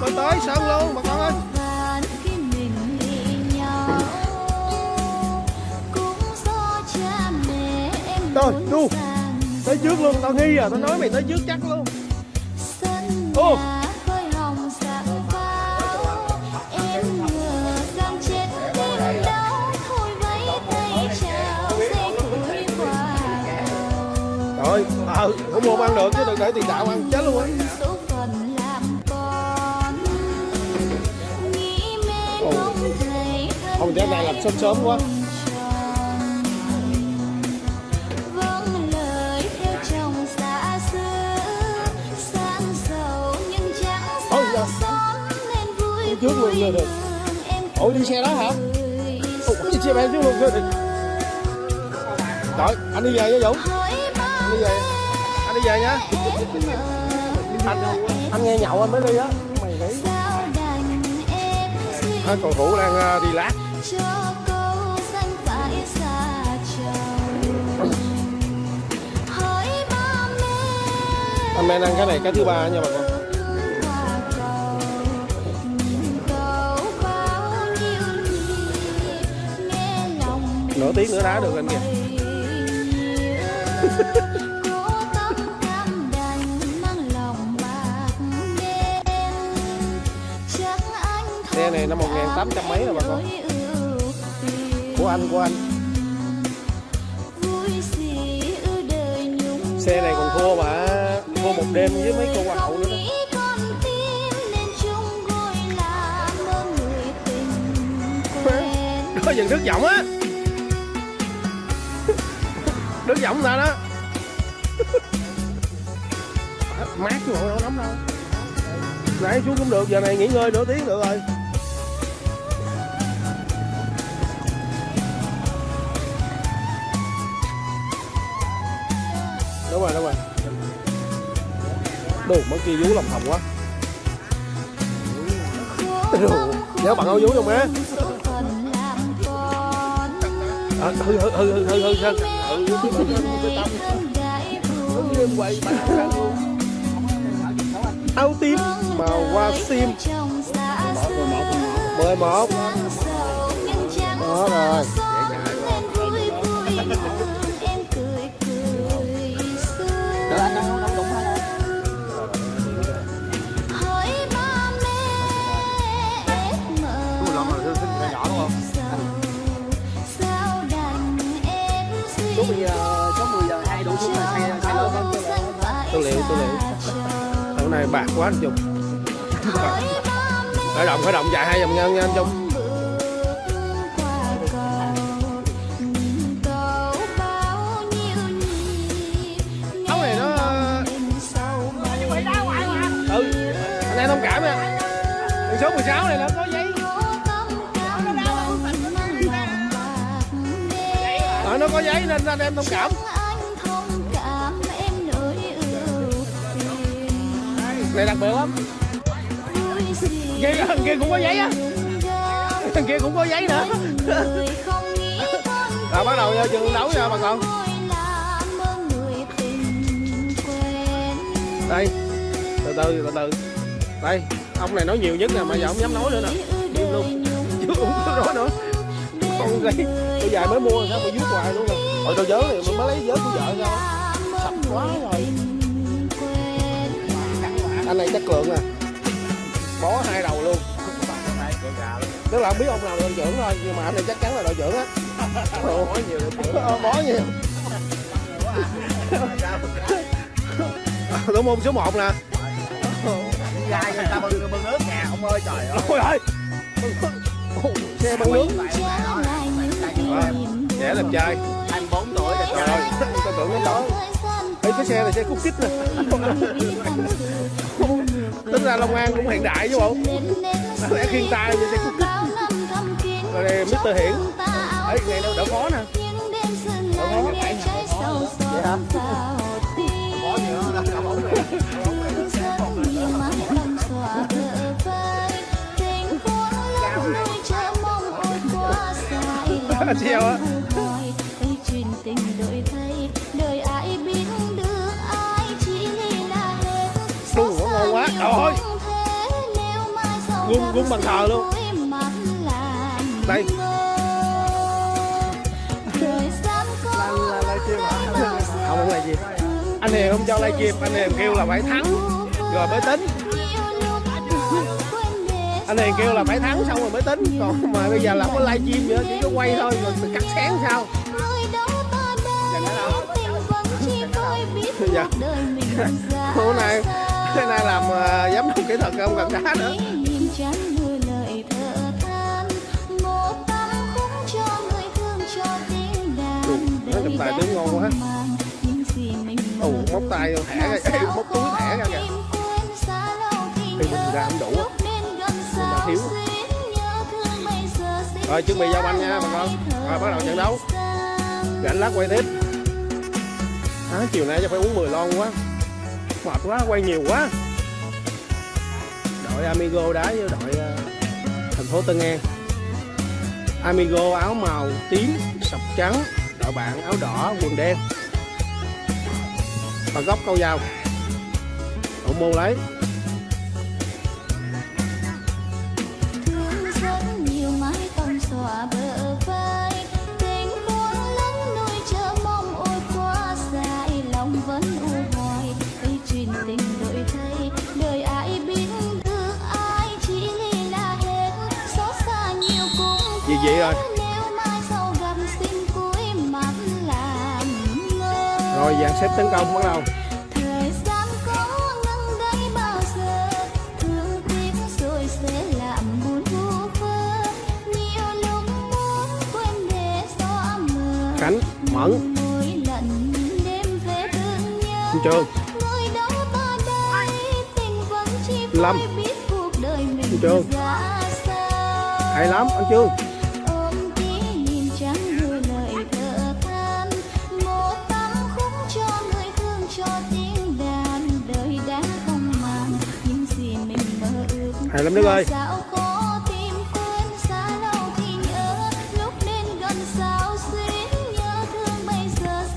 con tới sân luôn bà con ơi. Rồi đu tới trước luôn tao nghi à tao nói mày tới trước chắc luôn. ô. rồi ờ à, không mua ăn được chứ đừng để tiền đạo ăn chết luôn á. không thế này làm sớm sớm quá. Ôi dạ Trước luôn người được Ôi đi xe đó hả? Ôi đi xe bạn trước luôn người được Rồi. Anh đi về với Dũng. Anh đi về. Anh đi về nhá. Anh, anh nghe nhậu anh mới đi á. Mày nghĩ. À, còn Hữu đang đi lát Amen ăn cái này cái thứ ba nha bạn con. nửa tiếng nữa đá được anh kìa. Xe này năm một tám trăm mấy rồi bà con của anh của anh xe này còn thua mà. thua một đêm với mấy cô hoa hậu Không nữa đó có dừng đứt giọng á. Đứt giọng ta đó. Mát chứ đâu nóng đâu. Nãy xuống cũng được giờ này nghỉ ngơi nửa tiếng được rồi đúng rồi đúng rồi. Đồ mất kia vú lòng thòng quá. Đủ. nhớ bạn áo vú không á à, hư hư hư hư hư hư sơn hư. Áo tím màu hoa sim. Mười một. Đó rồi. Này bạc quá anh Trung. Khởi động khởi động chạy hai vòng ngân nha anh Trung. Áo này nó ờ, ừ anh em thông cảm nha Đường số 16 này nó có giấy. Ờ, nó có giấy nên anh em thông cảm này đặc biệt lắm. Thằng kia cũng có giấy á. Thằng kia cũng có giấy nữa. Rồi bắt đầu vô trường đấu nha bà con. Đây từ từ từ từ. Đây ông này nói nhiều nhất nè mà giờ không dám nói nữa nè. Im luôn. Chứ không có nói nữa. Con gái tôi dài mới mua sao mà vuốt hoài luôn nè. Hồi tôi nhớ thì mới lấy vớ của vợ sao sạch quá rồi anh này chất lượng nè bó hai đầu luôn. Tức là không biết ông nào là đội trưởng thôi nhưng mà anh này chắc chắn là đội trưởng á. Bó nhiều bó nhiều. Thủ môn số 1 nè. Gai người ta bưng bưng nước nè, ông ơi trời ơi. ôi ơi xe băng nước à, trẻ làm trai. 24 tuổi rồi trời ơi. Tôi tưởng nó tối Ê, cái xe này xe cút kít nè tính ra Long An cũng hiện đại chứ bộ Đáng lẽ khiên tay như xe cút kít rồi đây Mr. Hiển ấy ngày đâu đỡ khó nè Vậy hả? Gì nữa, nó cả bóng này. anh treo á gung gung bằng thờ luôn. Đây. Không không là gì. Anh hiền không cho livestream anh hiền kêu là phải thắng. Rồi mới tính. Anh hiền kêu là phải thắng xong rồi mới tính. Còn mà bây giờ là không có livestream nữa chỉ có quay thôi rồi mình cắt xén sao? Dạ. hôm nay hôm nay làm uh, giám đốc kỹ thuật không cần đá nữa trong tài tiếng ngon quá. ồ móc tay thẻ ra móc túi thẻ ra kìa. thì mình ra không đủ mình đã thiếu rồi chuẩn bị giao banh nha bà con. rồi bắt đầu trận đấu. rảnh lát quay tiếp. À, chiều nay chắc phải uống 10 lon quá. Mệt quá quay nhiều quá đội Amigo đá với đội ờ, thành phố Tân An. Amigo áo màu tím, sọc trắng, đội bạn áo đỏ, quần đen. Và góc câu dao thủ môn lấy. Làm ngơ rồi dàn xếp tấn công bắt đầu. Thời gian có ngừng đây bao giờ? Thương tiếc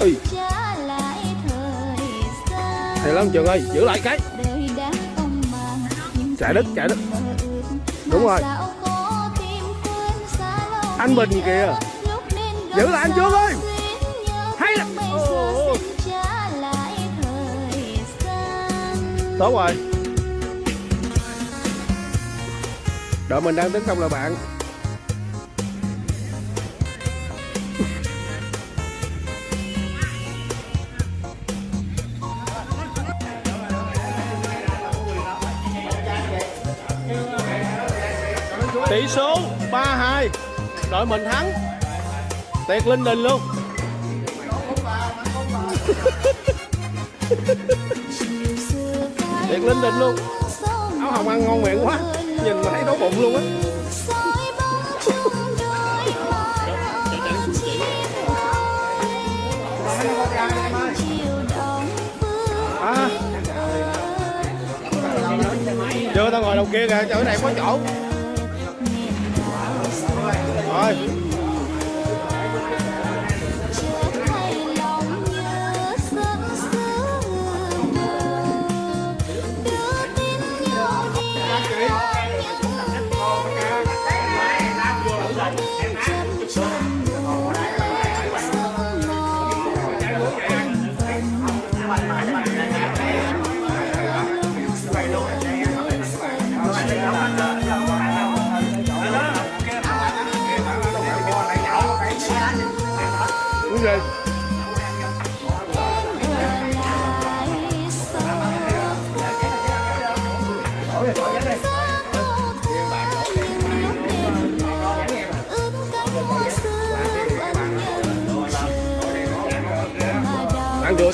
Ui. trả lại thời gian hay lắm Trường ơi giữ lại cái Chạy gì chạy ước. Đúng rồi. Anh Bình kìa. Giữ lại anh sao Trương ơi. Hay lắm. bây Ồ, đội mình đang tấn công là bạn. Tỷ số 3-2 đội mình thắng. Tiệt linh đình luôn. Thiệt linh đình luôn. áo hồng ăn ngon miệng quá nhìn mà thấy đói bụng luôn á. À chưa, tao ngồi đầu kia kìa, chỗ này có chỗ. Rồi.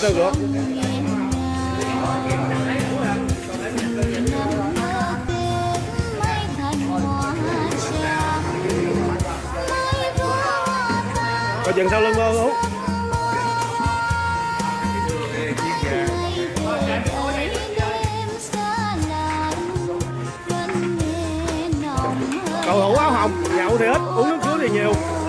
Tư rượu tao rượu chừng sau lưng mơ không cầu thủ áo hồng nhậu thì ít, uống nước suối thì nhiều.